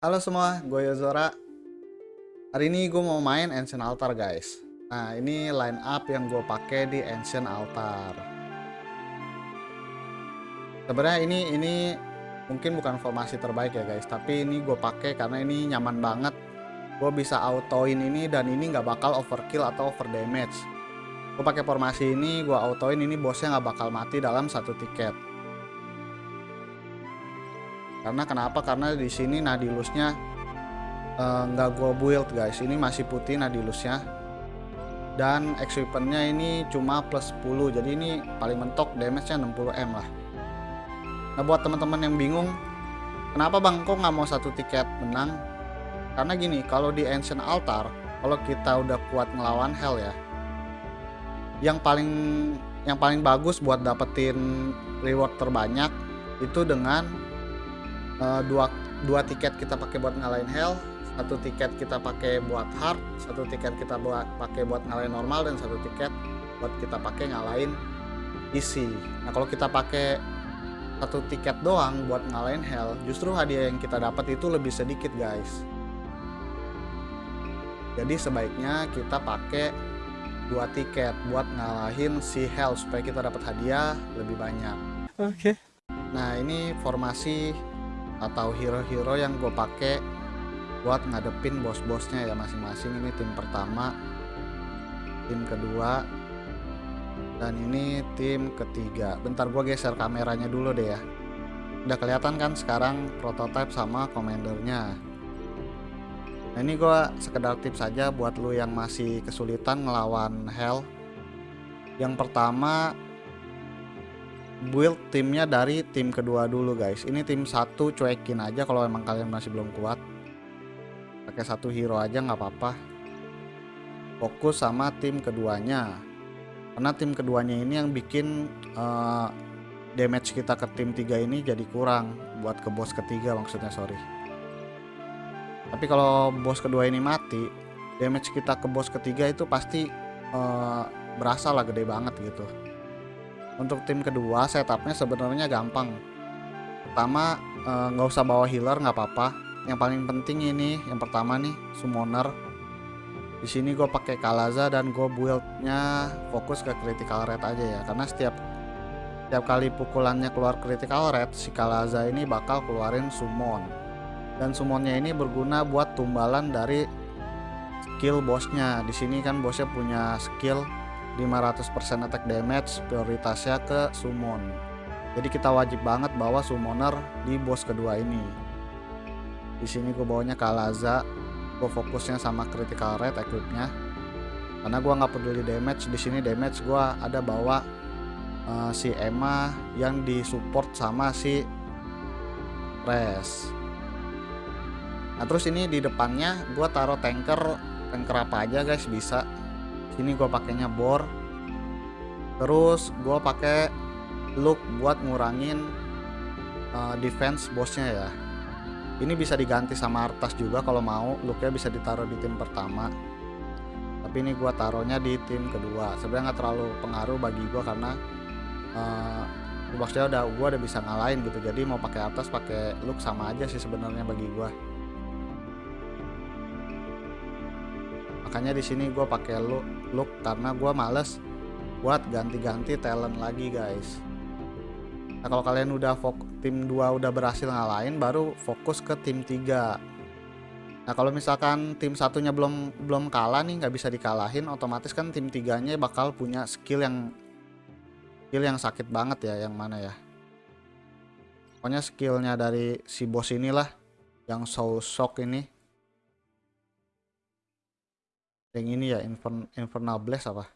Halo semua, gue Yozora. Hari ini gue mau main Ancient Altar guys. Nah ini line up yang gue pakai di Ancient Altar. Sebenarnya ini ini mungkin bukan formasi terbaik ya guys, tapi ini gue pakai karena ini nyaman banget. Gue bisa autoin ini dan ini nggak bakal overkill atau over damage. Gue pakai formasi ini, gue autoin ini bosnya nggak bakal mati dalam satu tiket karena kenapa? Karena di sini nadilusnya eh, nggak uh, gue build guys. Ini masih putih nadilusnya. Dan equipmentnya ini cuma plus 10 jadi ini paling mentok damage nya 60m lah. Nah buat teman-teman yang bingung kenapa bang kok nggak mau satu tiket menang? Karena gini kalau di ancient altar kalau kita udah kuat ngelawan hell ya yang paling yang paling bagus buat dapetin reward terbanyak itu dengan uh, dua dua tiket kita pakai buat ngalahin hell satu tiket kita pakai buat hard satu tiket kita buat pakai buat ngalahin normal dan satu tiket buat kita pakai ngalahin easy. Nah kalau kita pakai satu tiket doang buat ngalahin hell justru hadiah yang kita dapat itu lebih sedikit guys. Jadi sebaiknya kita pakai dua tiket buat ngalahin si hell supaya kita dapat hadiah lebih banyak. Oke. Okay. nah ini formasi atau hero-hero yang gue pakai buat ngadepin bos-bosnya ya masing-masing. Ini tim pertama tim kedua dan ini tim ketiga. Bentar gue geser kameranya dulu deh ya. Udah kelihatan kan sekarang prototype sama komandernya nah ini gue sekedar tips saja buat lu yang masih kesulitan ngelawan hell. Yang pertama build timnya dari tim kedua dulu guys. Ini tim satu cuekin aja kalau emang kalian masih belum kuat. Pakai satu hero aja nggak apa-apa. Fokus sama tim keduanya. Karena tim keduanya ini yang bikin uh, damage kita ke tim tiga ini jadi kurang. Buat ke bos ketiga maksudnya sorry. Tapi kalau bos kedua ini mati damage kita ke bos ketiga itu pasti uh, berasa lah gede banget gitu untuk tim kedua setupnya sebenarnya gampang. Pertama eh, nggak uh, usah bawa healer nggak apa-apa. Yang paling penting ini yang pertama nih summoner. Di sini gue pakai kalaza dan gue buildnya fokus ke critical rate aja ya. Karena setiap setiap kali pukulannya keluar critical rate si kalaza ini bakal keluarin summon. Dan summonnya ini berguna buat tumbalan dari skill bosnya di sini kan bosnya punya skill 500% attack damage prioritasnya ke summon. Jadi kita wajib banget bawa summoner di boss kedua ini. Di sini gue bawanya Kalaza gue fokusnya sama critical rate equipnya. Karena gue nggak peduli damage di sini damage gue ada bawa uh, si Emma yang disupport sama si Res. Nah terus ini di depannya gue taruh tanker. Tanker apa aja guys? Bisa sini gue pakainya bor. Terus gue pakai look buat ngurangin uh, defense bosnya ya. Ini bisa diganti sama artas juga kalau mau looknya bisa ditaruh di tim pertama. Tapi ini gue taruhnya di tim kedua. Sebenarnya nggak terlalu pengaruh bagi gue karena uh, boxnya udah gue udah bisa ngalahin gitu. Jadi mau pakai atas pakai look sama aja sih sebenarnya bagi gue makanya di sini gue pakai look look karena gue males buat ganti-ganti talent lagi guys. Nah kalau kalian udah tim 2 udah berhasil ngalahin baru fokus ke tim 3 nah kalau misalkan tim satunya belum belum kalah nih nggak bisa dikalahin otomatis kan tim tiganya bakal punya skill yang skill yang sakit banget ya yang mana ya? Pokoknya skillnya dari si bos inilah yang so shock ini yang ini ya Infernal Blast apa?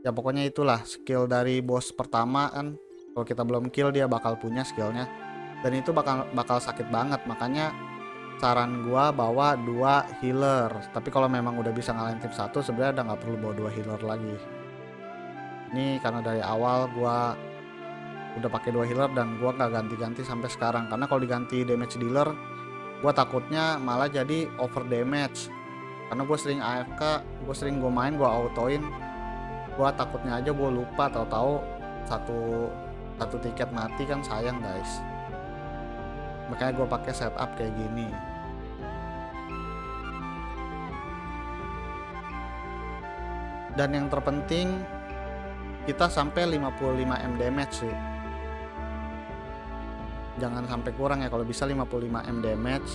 Ya pokoknya itulah skill dari bos pertama kan. Kalau kita belum kill dia bakal punya skillnya. Dan itu bakal bakal sakit banget. Makanya saran gua bawa dua healer. Tapi kalau memang udah bisa ngalahin tim satu sebenarnya udah nggak perlu bawa dua healer lagi. Ini karena dari awal gua udah pakai dua healer dan gua nggak ganti-ganti sampai sekarang. Karena kalau diganti damage dealer gua takutnya malah jadi over damage karena gue sering AFK gue sering gue main gue autoin. Gua takutnya aja gue lupa tahu-tahu satu satu tiket mati kan sayang guys. Makanya gue pakai setup kayak gini. Dan yang terpenting kita sampai 55 m damage sih. Jangan sampai kurang ya kalau bisa 55 m damage.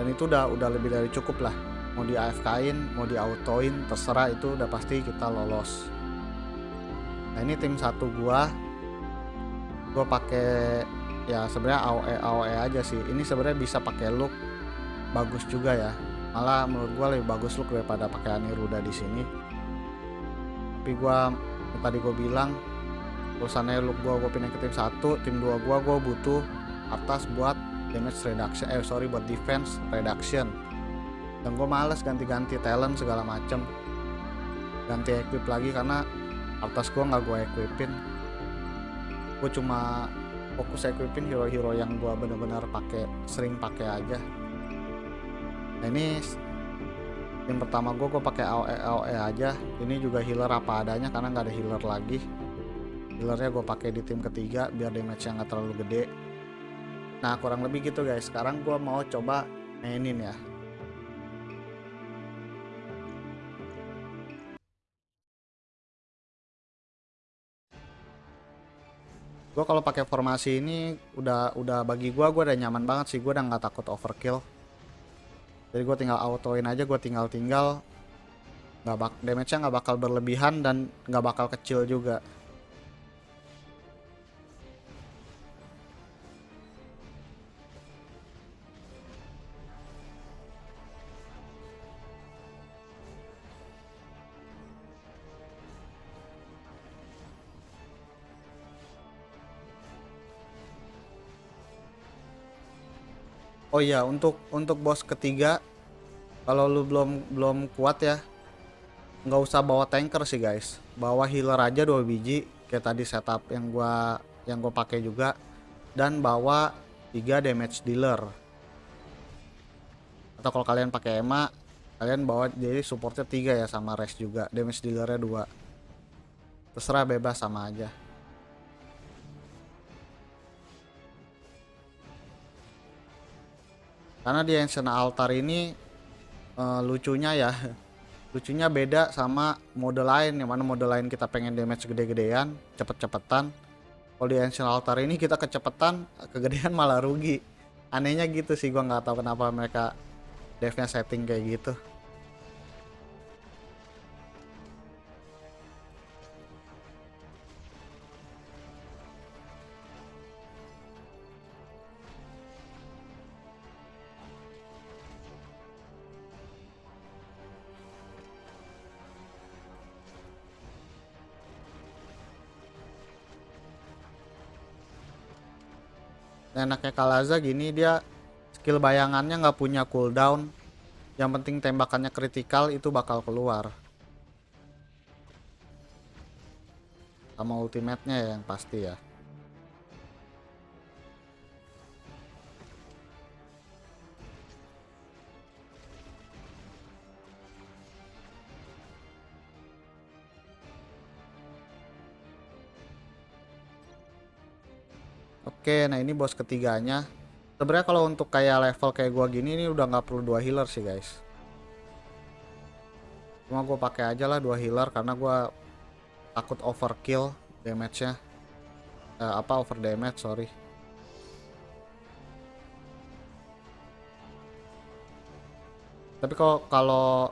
Dan itu udah udah lebih dari cukup lah mau di AFK-in mau di autoin terserah itu udah pasti kita lolos. Nah ini tim satu gua. Gua pakai ya sebenarnya AOE AOE aja sih. Ini sebenarnya bisa pakai look bagus juga ya. Malah menurut gua lebih bagus look daripada pakai Aniruda di sini. Tapi gua tadi gue bilang urusannya look gua gue pindah ke tim satu tim dua gua gue butuh atas buat damage reduction eh sorry buat defense reduction dan gue males ganti-ganti talent segala macem. Ganti equip lagi karena atas gue nggak gue equipin. Gue cuma fokus equipin hero-hero yang gue bener-bener pakai sering pakai aja. Nah ini yang pertama gue gue pakai AOE, AOE aja. Ini juga healer apa adanya karena nggak ada healer lagi. Healernya gue pakai di tim ketiga biar damage nya nggak terlalu gede. Nah kurang lebih gitu guys. Sekarang gue mau coba mainin ya gue kalau pakai formasi ini udah udah bagi gue gue udah nyaman banget sih. Gue udah nggak takut overkill. Jadi gue tinggal autoin aja gue tinggal tinggal nggak bak damage nya nggak bakal berlebihan dan nggak bakal kecil juga Oh iya, untuk untuk bos ketiga kalau lu belum belum kuat ya, nggak usah bawa tanker sih guys. Bawa healer aja dua biji kayak tadi setup yang gua yang gua pakai juga dan bawa tiga damage dealer. Atau kalau kalian pakai Ema, kalian bawa jadi supportnya tiga ya sama rest juga, damage dealernya dua. Terserah bebas sama aja. Karena di Ancient Altar ini uh, lucunya ya lucunya beda sama mode lain yang mana mode lain kita pengen damage gede-gedean cepet-cepetan. Kalau di Ancient Altar ini kita kecepetan kegedean malah rugi. Anehnya gitu sih gua nggak tahu kenapa mereka devnya setting kayak gitu enaknya Kalaza gini dia skill bayangannya nggak punya cooldown. Yang penting tembakannya kritikal itu bakal keluar. Sama ultimate-nya yang pasti ya Oke, nah ini bos ketiganya. Sebenarnya kalau untuk kayak level kayak gua gini ini udah nggak perlu dua healer sih guys. Cuma gue pakai aja lah dua healer karena gua takut overkill damage-nya. Eh, apa over damage sorry. Tapi kalau kalau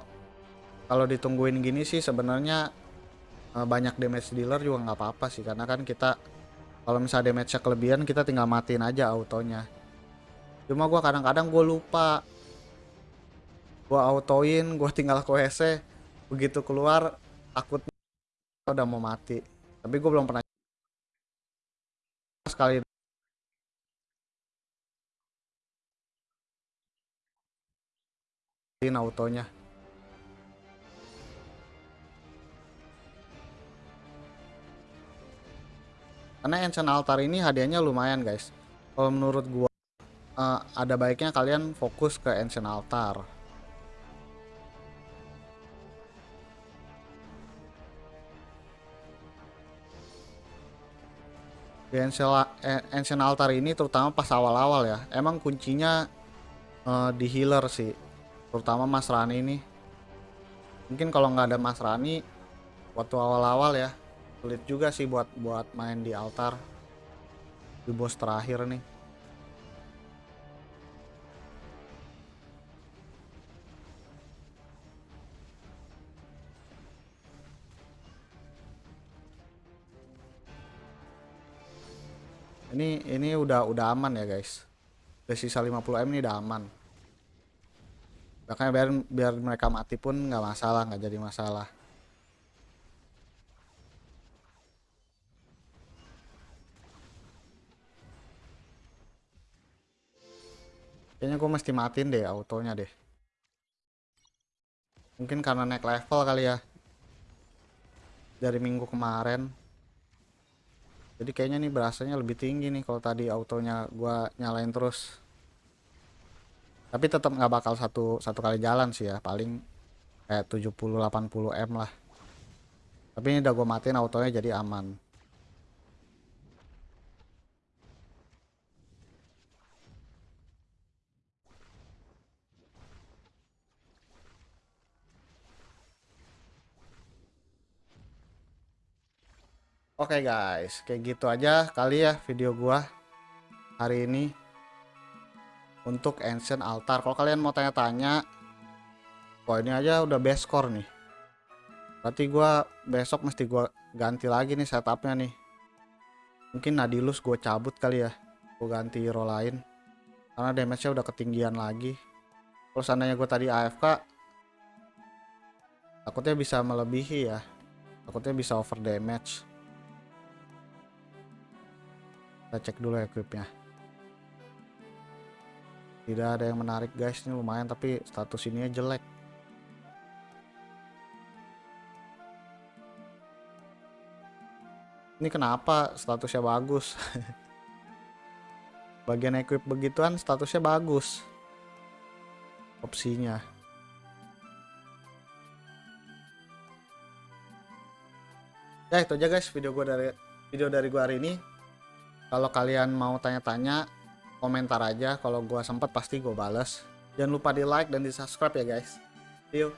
kalau ditungguin gini sih sebenarnya eh, banyak damage dealer juga nggak apa-apa sih karena kan kita kalau misalnya damage-nya kelebihan kita tinggal matiin aja autonya. Cuma gua kadang-kadang gue lupa. Gua autoin gua tinggal WC begitu keluar takut udah mau mati. Tapi gue belum pernah sekali. Autonya karena Ancient Altar ini hadiahnya lumayan guys. Kalau menurut gua uh, ada baiknya kalian fokus ke Ancient Altar. Di ancient, ancient altar ini terutama pas awal-awal ya emang kuncinya uh, di healer sih. Terutama Mas Rani ini mungkin kalau nggak ada Mas Rani waktu awal-awal ya sulit juga sih buat buat main di altar. Di bos terakhir nih. Ini ini udah udah aman ya guys. Udah sisa 50 m ini udah aman. Makanya biar biar mereka mati pun nggak masalah nggak jadi masalah kayaknya gue mesti matiin deh autonya deh. Mungkin karena naik level kali ya. Dari minggu kemarin. Jadi kayaknya nih berasanya lebih tinggi nih kalau tadi autonya gua nyalain terus. Tapi tetap nggak bakal satu satu kali jalan sih ya. Paling kayak 70-80 m lah. Tapi ini udah gue matiin autonya jadi aman Oke okay guys, kayak gitu aja kali ya video gua hari ini untuk Ancient Altar. Kalau kalian mau tanya-tanya, wah ini aja udah best score nih. Berarti gua besok mesti gua ganti lagi nih setupnya nih. Mungkin Nadilus gue cabut kali ya, gue ganti hero lain. Karena damage-nya udah ketinggian lagi. Kalau seandainya gue tadi AFK, takutnya bisa melebihi ya. Takutnya bisa over damage kita cek dulu equipnya tidak ada yang menarik guys. Ini lumayan tapi status ini jelek. Ini kenapa statusnya bagus? Bagian equip begituan statusnya bagus. Opsinya. Ya itu aja guys video gue dari video dari gue hari ini kalau kalian mau tanya-tanya, komentar aja. Kalau gue sempet pasti gue bales. Jangan lupa di like dan di subscribe ya guys. See you.